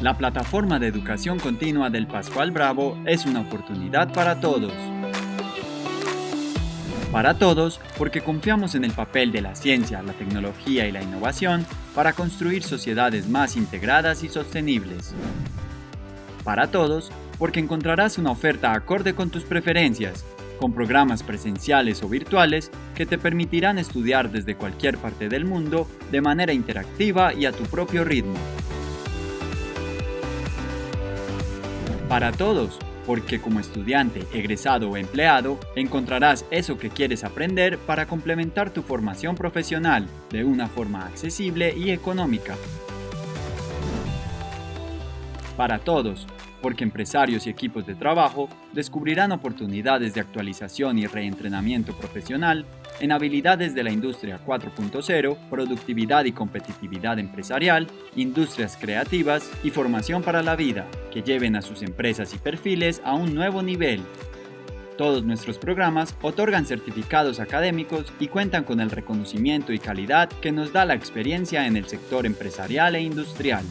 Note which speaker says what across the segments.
Speaker 1: La plataforma de educación continua del Pascual Bravo es una oportunidad para todos. Para todos, porque confiamos en el papel de la ciencia, la tecnología y la innovación para construir sociedades más integradas y sostenibles. Para todos, porque encontrarás una oferta acorde con tus preferencias, con programas presenciales o virtuales que te permitirán estudiar desde cualquier parte del mundo de manera interactiva y a tu propio ritmo. Para todos, porque como estudiante, egresado o empleado, encontrarás eso que quieres aprender para complementar tu formación profesional de una forma accesible y económica. Para todos, porque empresarios y equipos de trabajo descubrirán oportunidades de actualización y reentrenamiento profesional en habilidades de la industria 4.0, productividad y competitividad empresarial, industrias creativas y formación para la vida, que lleven a sus empresas y perfiles a un nuevo nivel. Todos nuestros programas otorgan certificados académicos y cuentan con el reconocimiento y calidad que nos da la experiencia en el sector empresarial e industrial.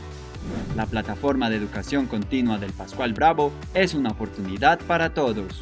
Speaker 1: La plataforma de educación continua del Pascual Bravo es una oportunidad para todos.